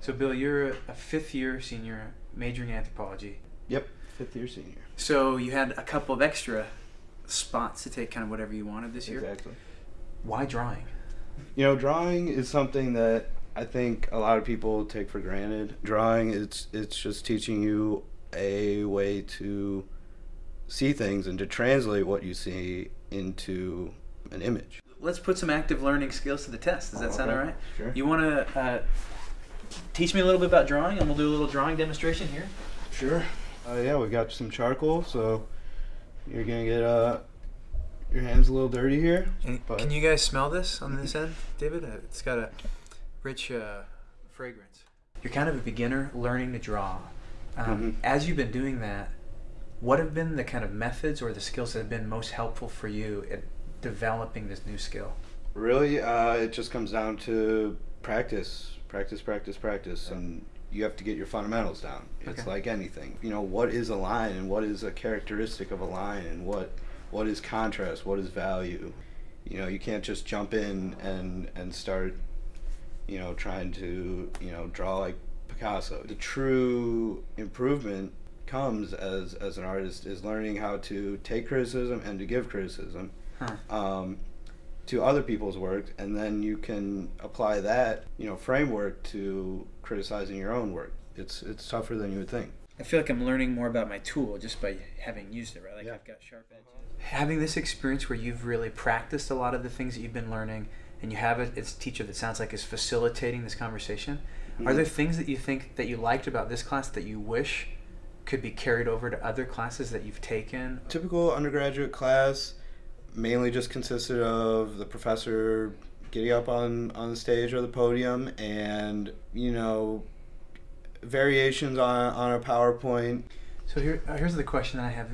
So, Bill, you're a fifth year senior majoring in anthropology. Yep, fifth year senior. So, you had a couple of extra spots to take kind of whatever you wanted this year. Exactly. Why drawing? You know, drawing is something that I think a lot of people take for granted. Drawing it's it's just teaching you a way to see things and to translate what you see into an image. Let's put some active learning skills to the test. Does that sound all Okay, right? Sure. You want to uh, teach me a little bit about drawing, and we'll do a little drawing demonstration here. Sure. Uh, yeah, we've got some charcoal, so you're gonna get uh your hands a little dirty here. And But- can you guys smell this on this end, David? Uh, It's got a rich uh, fragrance. You're kind of a beginner learning to draw. Um, Mhm. As you've been doing that, what have been the kind of methods or the skills that have been most helpful for you at developing this new skill? Really, uh, it just comes down to practice, practice, practice, practice, and you have to get your fundamentals down. It's Okay. like anything. You know, what is a line, and what is a characteristic of a line, and what what is contrast, what is value. You know, you can't just jump in and and start, you know, trying to you know draw like Picasso. The true improvement comes as as an artist is learning how to take criticism and to give criticism Huh. um, to other people's work, and then you can apply that you know framework to criticizing your own work. It's it's tougher than you would think. I feel like I'm learning more about my tool just by having used it, right? Like Yeah. I've got sharp edges. Having this experience where you've really practiced a lot of the things that you've been learning, and you have a it's a teacher that sounds like is facilitating this conversation. Are Mhm. there things that you think that you liked about this class that you wish could be carried over to other classes that you've taken? Typical undergraduate class mainly just consisted of the professor getting up on on the stage or the podium, and you know variations on on a PowerPoint. So here, uh, here's the question that I have.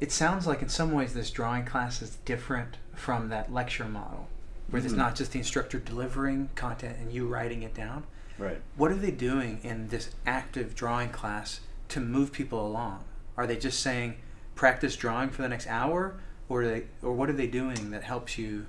It sounds like in some ways this drawing class is different from that lecture model, where it's Mhm. not just the instructor delivering content and you writing it down. Right. What are they doing in this active drawing class to move people along? Are they just saying practice drawing for the next hour, or they, or what are they doing that helps you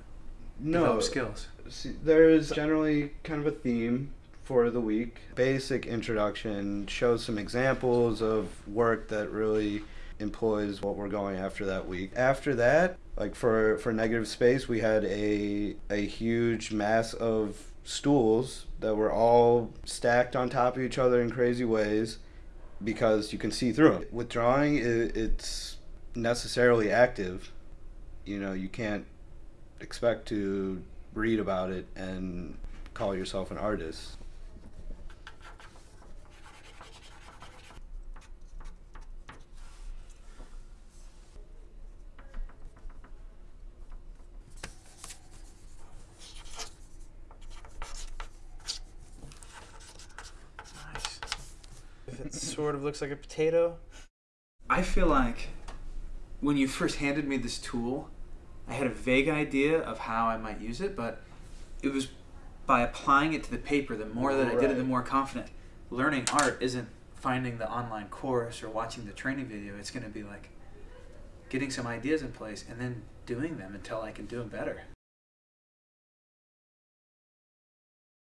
No. develop skills? See, there's generally kind of a theme for the week. Basic introduction shows some examples of work that really employs what we're going after that week. After that, like for for negative space, we had a a huge mass of stools that were all stacked on top of each other in crazy ways because you can see through them. With drawing, it, it's necessarily active. You know, you can't expect to read about it and call yourself an artist. Nice. If it sort of looks like a potato. I feel like when you first handed me this tool, I had a vague idea of how I might use it, but it was by applying it to the paper, the more that I did it, the more confident. Learning art isn't finding the online course or watching the training video. It's going to be like getting some ideas in place and then doing them until I can do them better.